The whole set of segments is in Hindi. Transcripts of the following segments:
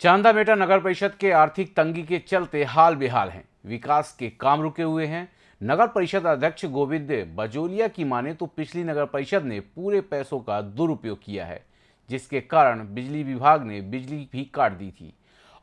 चांदा मेटा नगर परिषद के आर्थिक तंगी के चलते हाल बेहाल हैं। विकास के काम रुके हुए हैं। नगर परिषद अध्यक्ष गोविंद बजोलिया की माने तो पिछली नगर परिषद ने पूरे पैसों का दुरुपयोग किया है, जिसके कारण बिजली विभाग ने बिजली भी काट दी थी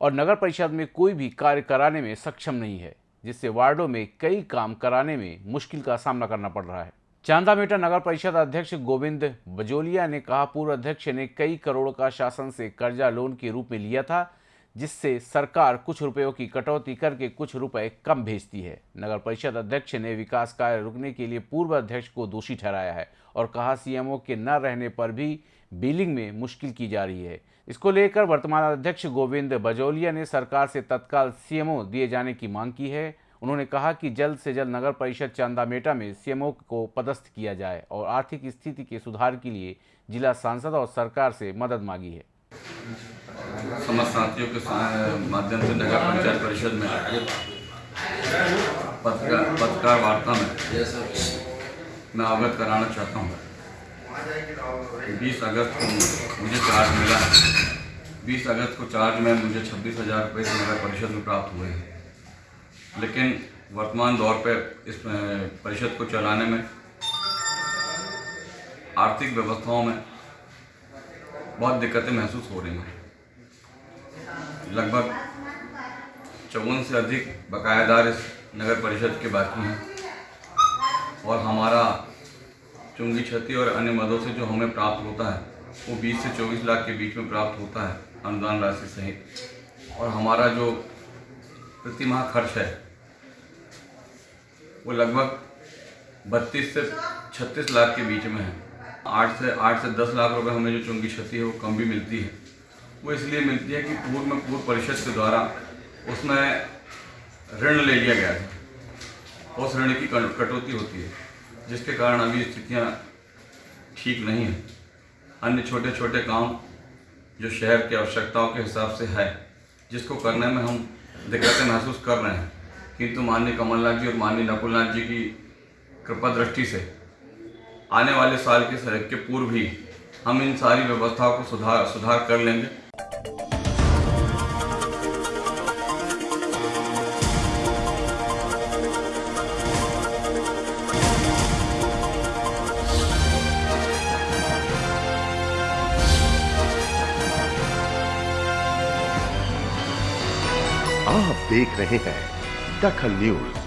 और नगर परिषद में कोई भी कार्य कराने में सक्षम नहीं है, जिससे वार्डों में कई काम कराने में मुश्किल का सामना करना पड़ रहा है। चांदा मेटा नगर परिषद अध्यक्ष गोविंद बजोलिया ने कहा, पूर्व अध्यक्ष ने कई करोड़ का शासन से कर्जा लोन के रूप में लिया था, जिससे सरकार कुछ रुपयों की कटौती करके कुछ रुपए कम भेजती है। नगर परिषद अध्यक्ष ने विकास कार्य रुकने के लिए पूर्व अध्यक्ष को दोषी ठहराया है और कहा, सीएमओ के न रहने पर भी बिलिंग में मुश्किल की जा रही है। इसको लेकर वर्तमान अध्यक्ष गोविंद बजौलिया ने सरकार से तत्काल सीएमओ दिए जाने की मांग की है। उन्होंने कहा कि जल्द से जल्द नगर परिषद चांदामेटा में सीएमओ को पदस्थ किया जाए और आर्थिक स्थिति के सुधार के लिए जिला सांसद और सरकार से मदद मांगी है। के माध्यम से नगर पंचायत परिषद में पत्रकार वार्ता में मैं अवगत कराना चाहता हूँ। बीस अगस्त को मुझे चार्ज मिला। है बीस अगस्त को चार्ज में मुझे छब्बीस हज़ार रुपये नगर परिषद में प्राप्त हुए हैं। लेकिन वर्तमान दौर पर इस परिषद को चलाने में, आर्थिक व्यवस्थाओं में बहुत दिक्कतें महसूस हो रही हैं। लगभग चौवन से अधिक बकायादार इस नगर परिषद के बाकी हैं और हमारा चुंगी क्षति और अन्य मदों से जो हमें प्राप्त होता है, वो 20 से 24 लाख के बीच में प्राप्त होता है अनुदान राशि सहित। और हमारा जो प्रति माह खर्च है वो लगभग बत्तीस से छत्तीस लाख के बीच में है। आठ से आठ से दस लाख रुपए हमें जो चुंगी क्षति है, वो कम भी मिलती है। वो इसलिए मिलती है कि पूर्व में पूर्व परिषद के द्वारा उसमें ऋण ले लिया गया था। उस ऋण की कटौती होती है, जिसके कारण अभी स्थितियाँ ठीक नहीं हैं। अन्य छोटे छोटे काम जो शहर की आवश्यकताओं के हिसाब से है, जिसको करने में हम दिक्कतें महसूस कर रहे हैं किंतु माननीय कमलनाथ जी और माननीय नकुलनाथ जी की कृपा दृष्टि से आने वाले साल के सड़क के पूर्व ही हम इन सारी व्यवस्थाओं को सुधार सुधार कर लेंगे। आप देख रहे हैं दखल न्यूज़